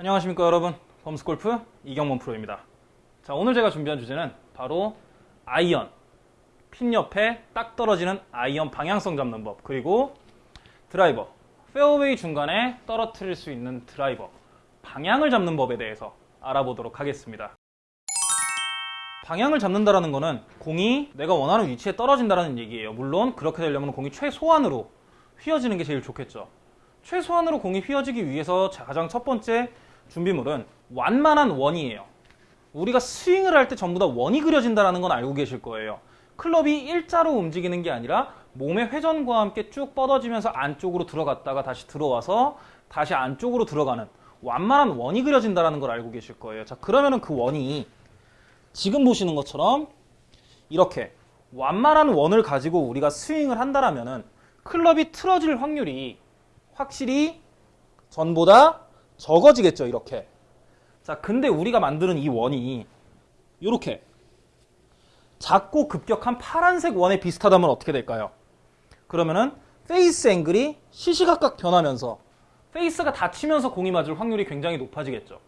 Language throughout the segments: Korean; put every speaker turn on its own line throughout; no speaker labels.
안녕하십니까 여러분. 범스골프 이경범 프로입니다. 자 오늘 제가 준비한 주제는 바로 아이언. 핀 옆에 딱 떨어지는 아이언 방향성 잡는 법 그리고 드라이버. 페어웨이 중간에 떨어뜨릴 수 있는 드라이버. 방향을 잡는 법에 대해서 알아보도록 하겠습니다. 방향을 잡는다라는 거는 공이 내가 원하는 위치에 떨어진다라는 얘기예요. 물론 그렇게 되려면 공이 최소한으로 휘어지는 게 제일 좋겠죠. 최소한으로 공이 휘어지기 위해서 가장 첫 번째 준비물은 완만한 원이에요. 우리가 스윙을 할 때 전부 다 원이 그려진다는 건 알고 계실 거예요. 클럽이 일자로 움직이는 게 아니라 몸의 회전과 함께 쭉 뻗어지면서 안쪽으로 들어갔다가 다시 들어와서 다시 안쪽으로 들어가는 완만한 원이 그려진다는 걸 알고 계실 거예요. 자, 그러면은 그 원이 지금 보시는 것처럼 이렇게 완만한 원을 가지고 우리가 스윙을 한다라면은 클럽이 틀어질 확률이 확실히 전보다 적어지겠죠 이렇게 자 근데 우리가 만드는 이 원이 이렇게 작고 급격한 파란색 원에 비슷하다면 어떻게 될까요? 그러면은 face angle이 시시각각 변하면서 페이스가 닫히면서 공이 맞을 확률이 굉장히 높아지겠죠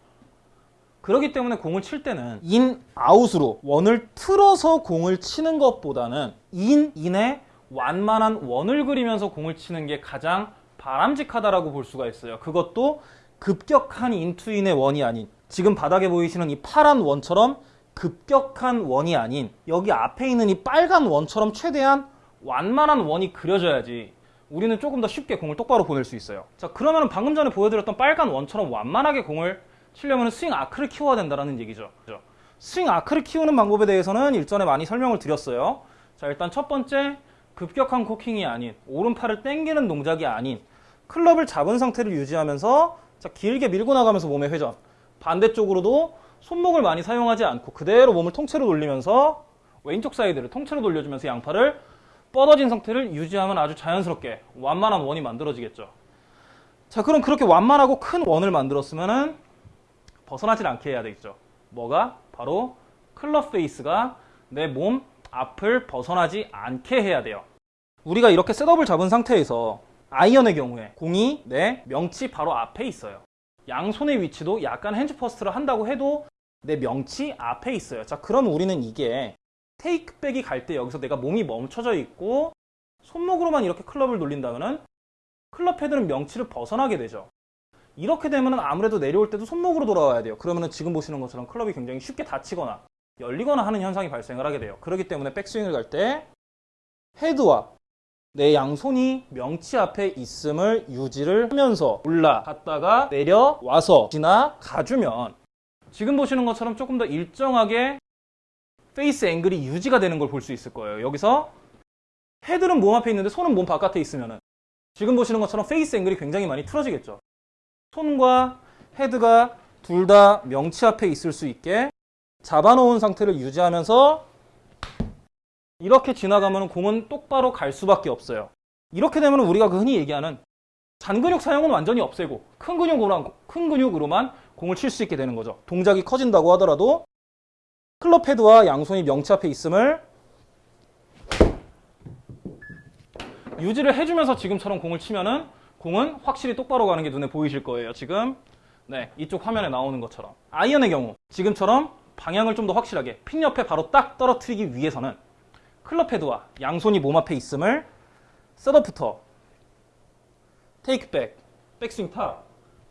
그렇기 때문에 공을 칠 때는 in, out으로 원을 틀어서 공을 치는 것보다는 in, in에 완만한 원을 그리면서 공을 치는 게 가장 바람직하다라고 볼 수가 있어요. 그것도 급격한 in to in의 원이 아닌 지금 바닥에 보이시는 이 파란 원처럼 급격한 원이 아닌 여기 앞에 있는 이 빨간 원처럼 최대한 완만한 원이 그려져야지 우리는 조금 더 쉽게 공을 똑바로 보낼 수 있어요. 자 그러면 방금 전에 보여드렸던 빨간 원처럼 완만하게 공을 치려면 스윙 아크를 키워야 된다는 얘기죠. 스윙 아크를 키우는 방법에 대해서는 일전에 많이 설명을 드렸어요. 자 일단 첫 번째 급격한 코킹이 아닌 오른팔을 당기는 동작이 아닌 클럽을 잡은 상태를 유지하면서 자, 길게 밀고 나가면서 몸의 회전. 반대쪽으로도 손목을 많이 사용하지 않고 그대로 몸을 통째로 돌리면서 왼쪽 사이드를 통째로 돌려주면서 양팔을 뻗어진 상태를 유지하면 아주 자연스럽게 완만한 원이 만들어지겠죠. 자 그럼 그렇게 완만하고 큰 원을 만들었으면은 벗어나질 않게 해야 되겠죠. 뭐가? 바로 클럽 페이스가 내 몸 앞을 벗어나지 않게 해야 돼요. 우리가 이렇게 setup을 잡은 상태에서 아이언의 경우에 공이 내 명치 바로 앞에 있어요. 양손의 위치도 약간 hands first를 한다고 해도 내 명치 앞에 있어요. 자, 그럼 우리는 이게 테이크백이 갈 때 여기서 내가 몸이 멈춰져 있고 손목으로만 이렇게 클럽을 돌린다면은 클럽 헤드는 명치를 벗어나게 되죠. 이렇게 되면 아무래도 내려올 때도 손목으로 돌아와야 돼요. 그러면 지금 보시는 것처럼 클럽이 굉장히 쉽게 다치거나 열리거나 하는 현상이 발생을 하게 돼요. 그렇기 때문에 백스윙을 갈 때 헤드와 내 양손이 명치 앞에 있음을 유지를 하면서 올라갔다가 내려와서 지나가주면 지금 보시는 것처럼 조금 더 일정하게 페이스 앵글이 유지가 되는 걸 볼 수 있을 거예요. 여기서 헤드는 몸 앞에 있는데 손은 몸 바깥에 있으면 지금 보시는 것처럼 페이스 앵글이 굉장히 많이 틀어지겠죠. 손과 헤드가 둘 다 명치 앞에 있을 수 있게 잡아놓은 상태를 유지하면서 이렇게 지나가면 공은 똑바로 갈 수밖에 없어요. 이렇게 되면 우리가 그 흔히 얘기하는 잔근육 사용은 완전히 없애고 큰 근육으로만, 큰 근육으로만 공을 칠 수 있게 되는 거죠. 동작이 커진다고 하더라도 클럽 헤드와 양손이 명치 앞에 있음을 유지를 해주면서 지금처럼 공을 치면은 공은 확실히 똑바로 가는 게 눈에 보이실 거예요. 지금 네 이쪽 화면에 나오는 것처럼 아이언의 경우 지금처럼 방향을 좀 더 확실하게 핀 옆에 바로 딱 떨어뜨리기 위해서는 클럽 헤드와 양손이 몸 앞에 있음을 setup부터 테이크백, 백스윙 top,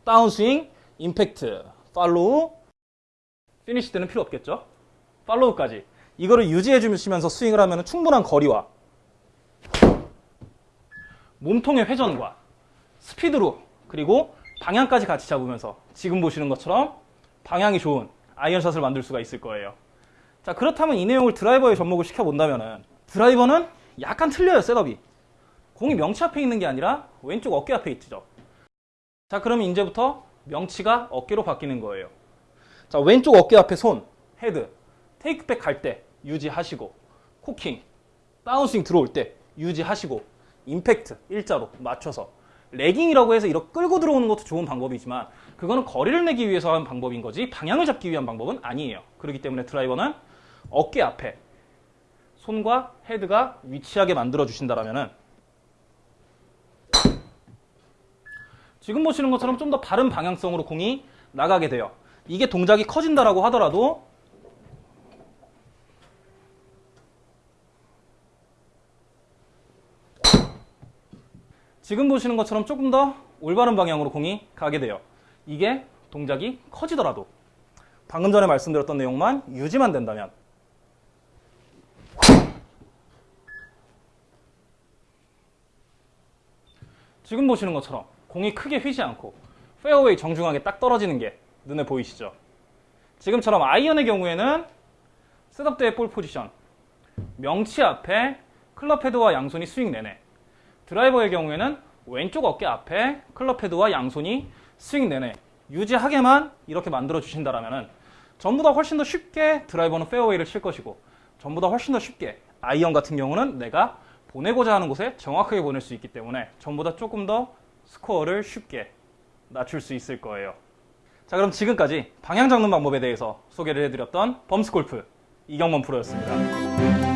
다운스윙, 임팩트, follow, 피니시 때는 필요 없겠죠? follow까지 이거를 유지해 주시면서 스윙을 하면 충분한 거리와 몸통의 회전과 스피드로 그리고 방향까지 같이 잡으면서 지금 보시는 것처럼 방향이 좋은 아이언샷을 만들 수가 있을 거예요. 자 그렇다면 이 내용을 드라이버에 접목을 시켜본다면 드라이버는 약간 틀려요 setup이. 공이 명치 앞에 있는 게 아니라 왼쪽 어깨 앞에 있죠. 자 그러면 이제부터 명치가 어깨로 바뀌는 거예요. 자 왼쪽 어깨 앞에 손 헤드 테이크백 갈 때 유지하시고 코킹 다운스윙 들어올 때 유지하시고 임팩트 일자로 맞춰서 lagging이라고 해서 이렇게 끌고 들어오는 것도 좋은 방법이지만 그거는 거리를 내기 위해서 하는 방법인 거지 방향을 잡기 위한 방법은 아니에요. 그렇기 때문에 드라이버는 어깨 앞에 손과 헤드가 위치하게 만들어 주신다면 지금 보시는 것처럼 좀 더 바른 방향성으로 공이 나가게 돼요. 이게 동작이 커진다라고 하더라도 지금 보시는 것처럼 조금 더 올바른 방향으로 공이 가게 돼요. 이게 동작이 커지더라도 방금 전에 말씀드렸던 내용만 유지만 된다면 지금 보시는 것처럼 공이 크게 휘지 않고 페어웨이 정중앙에 딱 떨어지는 게 눈에 보이시죠? 지금처럼 아이언의 경우에는 setup 때의 볼 포지션 명치 앞에 클럽 헤드와 양손이 스윙 내내 드라이버의 경우에는 왼쪽 어깨 앞에 클럽 헤드와 양손이 스윙 내내 유지하게만 이렇게 만들어 주신다라면 전보다 훨씬 더 쉽게 드라이버는 페어웨이를 칠 것이고 전보다 훨씬 더 쉽게 아이언 같은 경우는 내가 보내고자 하는 곳에 정확하게 보낼 수 있기 때문에 전보다 조금 더 스코어를 쉽게 낮출 수 있을 거예요. 자 그럼 지금까지 방향 잡는 방법에 대해서 소개를 해드렸던 범스골프 이경범 프로였습니다.